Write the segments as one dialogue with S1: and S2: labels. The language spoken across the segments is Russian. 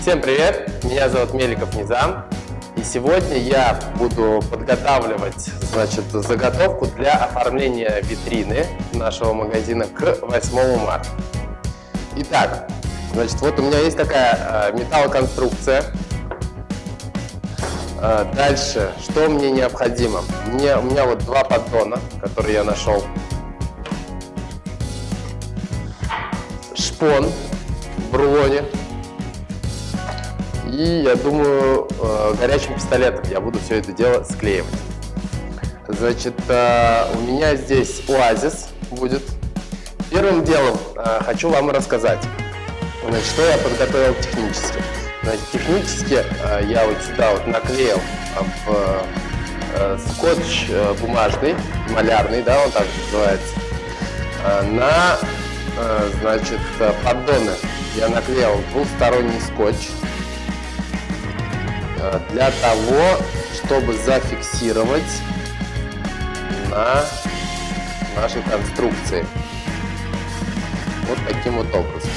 S1: Всем привет! Меня зовут Меликов Низам. И сегодня я буду подготавливать значит, заготовку для оформления витрины нашего магазина к 8 марта. Итак, значит, вот у меня есть такая э, металлоконструкция. Э, дальше, что мне необходимо? Мне, у меня вот два поддона, которые я нашел. Шпон в рулоне и я думаю, э, горячим пистолетом я буду все это дело склеивать. Значит, э, у меня здесь оазис будет. Первым делом э, хочу вам рассказать, значит, что я подготовил технически. Значит, технически я вот сюда вот наклеил в скотч бумажный, малярный, да, он так называется, на, значит, поддоны я наклеил двухсторонний скотч для того, чтобы зафиксировать на нашей конструкции. Вот таким вот образом.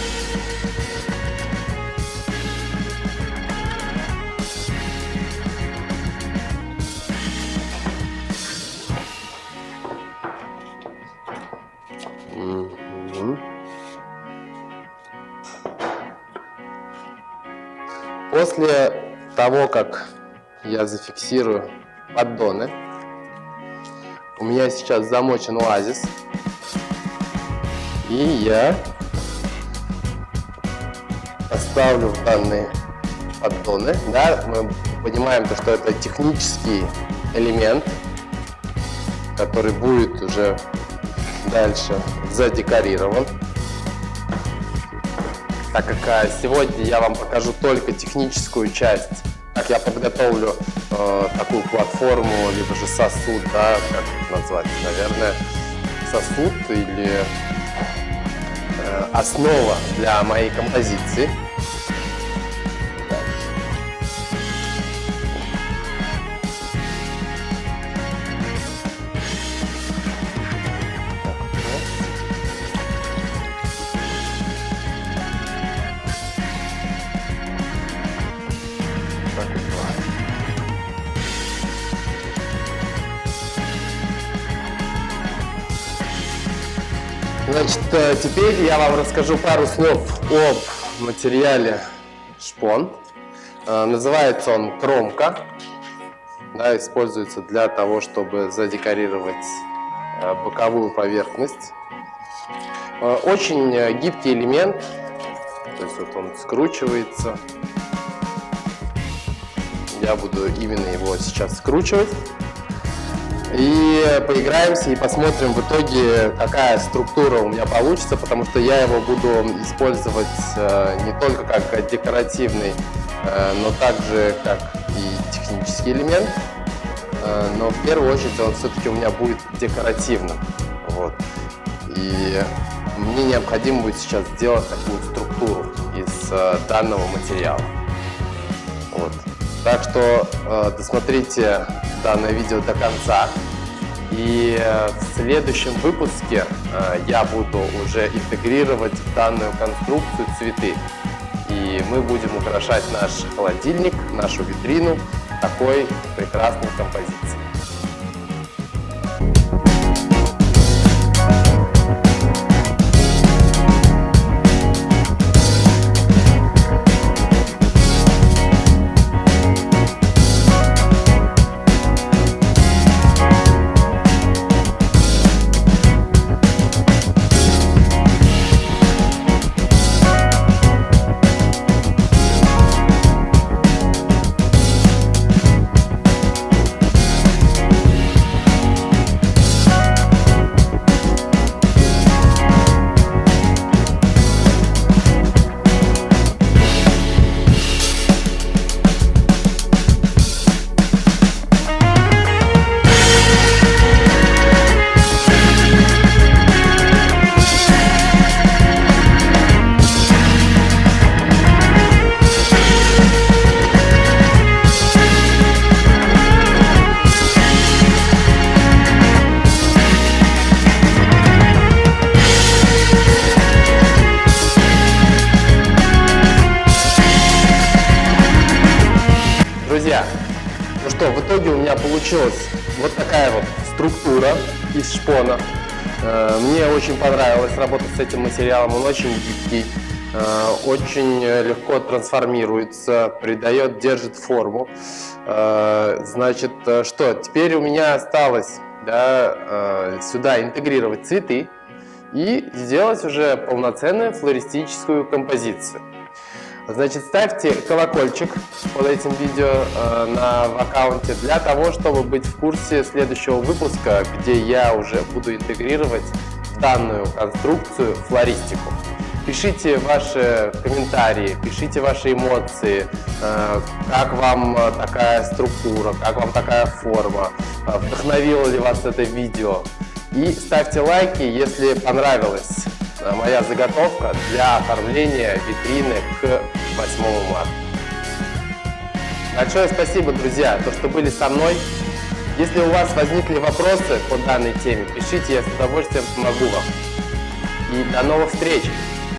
S1: После того, как я зафиксирую поддоны, у меня сейчас замочен оазис, и я поставлю в данные поддоны. Да, мы понимаем, то, что это технический элемент, который будет уже дальше задекорирован так как а, сегодня я вам покажу только техническую часть, как я подготовлю э, такую платформу, либо же сосуд, да, как это назвать, наверное, сосуд или э, основа для моей композиции. Значит, э, теперь я вам расскажу пару слов об материале шпон. Э, называется он кромка. Да, используется для того, чтобы задекорировать э, боковую поверхность. Очень гибкий элемент, то есть вот он скручивается. Я буду именно его сейчас скручивать. И поиграемся и посмотрим в итоге, какая структура у меня получится, потому что я его буду использовать э, не только как декоративный, э, но также как и технический элемент. Э, но в первую очередь он все-таки у меня будет декоративным. Вот. И мне необходимо будет сейчас сделать такую структуру из данного материала. Вот. Так что досмотрите данное видео до конца. И э, в следующем выпуске э, я буду уже интегрировать в данную конструкцию цветы. И мы будем украшать наш холодильник, нашу витрину такой прекрасной композицией. Что, в итоге у меня получилась вот такая вот структура из шпона. Э, мне очень понравилось работать с этим материалом, он очень гибкий, э, очень легко трансформируется, придает, держит форму. Э, значит, что, теперь у меня осталось да, сюда интегрировать цветы и сделать уже полноценную флористическую композицию. Значит, ставьте колокольчик под этим видео э, на в аккаунте для того, чтобы быть в курсе следующего выпуска, где я уже буду интегрировать данную конструкцию флористику. Пишите ваши комментарии, пишите ваши эмоции, э, как вам такая структура, как вам такая форма, э, вдохновило ли вас это видео. И ставьте лайки, если понравилось моя заготовка для оформления витрины к 8 марта. Большое спасибо, друзья, то, что были со мной. Если у вас возникли вопросы по данной теме, пишите, я с удовольствием помогу вам. И до новых встреч!